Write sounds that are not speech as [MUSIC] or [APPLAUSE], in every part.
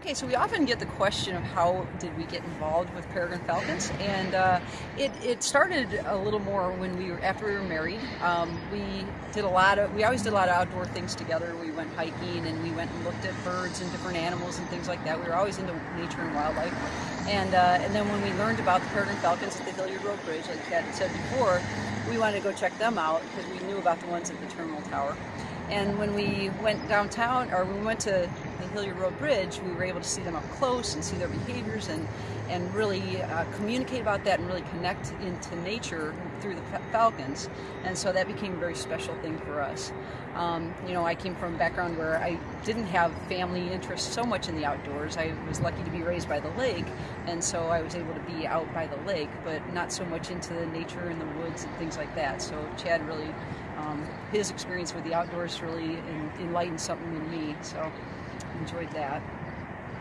Okay, so we often get the question of how did we get involved with peregrine falcons, and uh, it, it started a little more when we were after we were married. Um, we did a lot of we always did a lot of outdoor things together. We went hiking and we went and looked at birds and different animals and things like that. We were always into nature and wildlife, and uh, and then when we learned about the peregrine falcons at the Hilliard Road Bridge, like had said before, we wanted to go check them out because we knew about the ones at the terminal tower. And when we went downtown, or we went to the Hilliard Road Bridge, we were able to see them up close and see their behaviors and, and really uh, communicate about that and really connect into nature through the falcons. And so that became a very special thing for us. Um, you know, I came from a background where I didn't have family interest so much in the outdoors. I was lucky to be raised by the lake, and so I was able to be out by the lake, but not so much into the nature and the woods and things like that. So Chad really, um, his experience with the outdoors really enlightened something in me. So enjoyed that.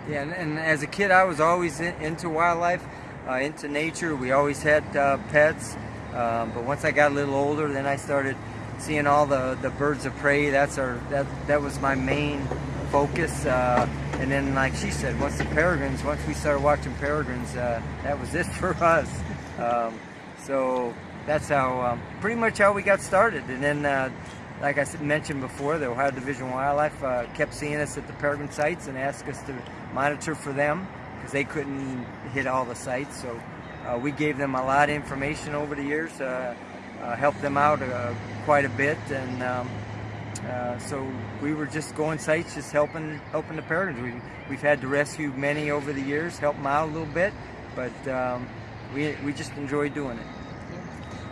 Yeah, and, and as a kid, I was always in, into wildlife, uh, into nature. We always had uh, pets, um, but once I got a little older, then I started seeing all the, the birds of prey. That's our that that was my main focus. Uh, and then, like she said, once the peregrines, once we started watching peregrines, uh, that was it [LAUGHS] for us. Um, so that's how um, pretty much how we got started. And then uh, like I mentioned before, the Ohio Division of Wildlife uh, kept seeing us at the peregrine sites and asked us to monitor for them because they couldn't hit all the sites. So uh, we gave them a lot of information over the years, uh, uh helped them out uh, quite a bit, and um, uh, so we were just going sites, just helping helping the peregrines. We, we've had to rescue many over the years, help them out a little bit, but um, we, we just enjoy doing it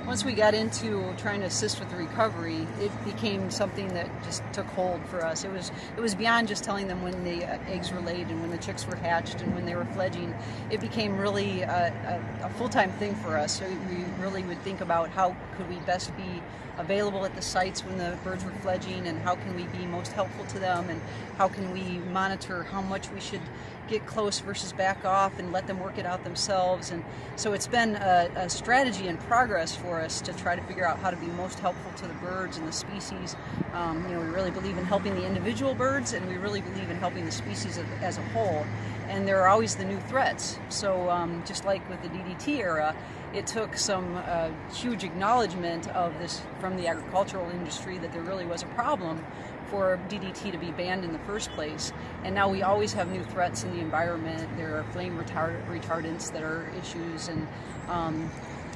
once we got into trying to assist with the recovery, it became something that just took hold for us. It was it was beyond just telling them when the uh, eggs were laid and when the chicks were hatched and when they were fledging. It became really a, a, a full-time thing for us. So we really would think about how could we best be available at the sites when the birds were fledging and how can we be most helpful to them and how can we monitor how much we should get close versus back off and let them work it out themselves and so it's been a, a strategy in progress for us to try to figure out how to be most helpful to the birds and the species um, you know we really believe in helping the individual birds and we really believe in helping the species as a whole and there are always the new threats so um, just like with the DDT era it took some uh, huge acknowledgement of this from the agricultural industry that there really was a problem for DDT to be banned in the first place. And now we always have new threats in the environment. There are flame retard retardants that are issues and um,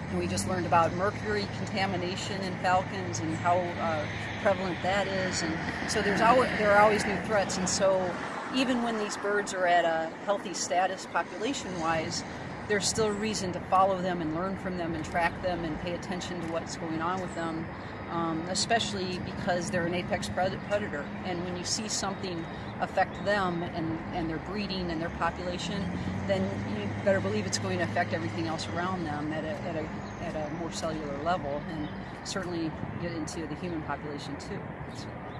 and we just learned about mercury contamination in falcons and how uh, prevalent that is. And so there's always, there are always new threats. And so even when these birds are at a healthy status population-wise, there's still reason to follow them and learn from them and track them and pay attention to what's going on with them, um, especially because they're an apex predator. And when you see something affect them and, and their breeding and their population, then you better believe it's going to affect everything else around them at a, at a, at a more cellular level and certainly get into the human population too.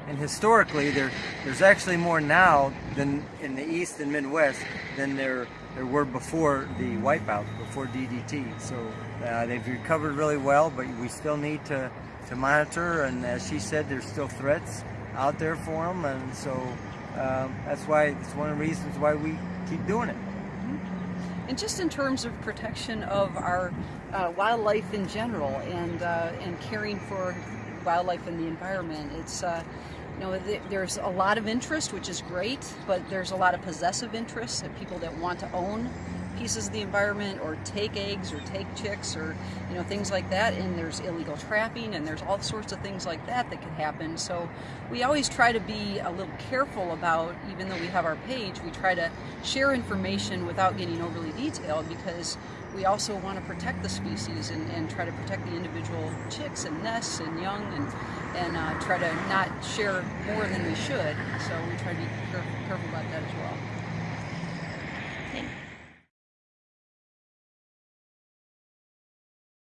And historically, there, there's actually more now than in the East and Midwest than there there were before the wipeout, before DDT. So uh, they've recovered really well, but we still need to, to monitor. And as she said, there's still threats out there for them. And so um, that's why it's one of the reasons why we keep doing it. And just in terms of protection of our uh, wildlife in general and, uh, and caring for wildlife and the environment, it's uh, you know, there's a lot of interest, which is great, but there's a lot of possessive interest people that want to own pieces of the environment or take eggs or take chicks or you know things like that. And there's illegal trapping and there's all sorts of things like that that could happen. So we always try to be a little careful about even though we have our page we try to share information without getting overly detailed because we also want to protect the species and, and try to protect the individual chicks and nests and young and and uh, try to not share more than we should. So we try to be careful, careful about that as well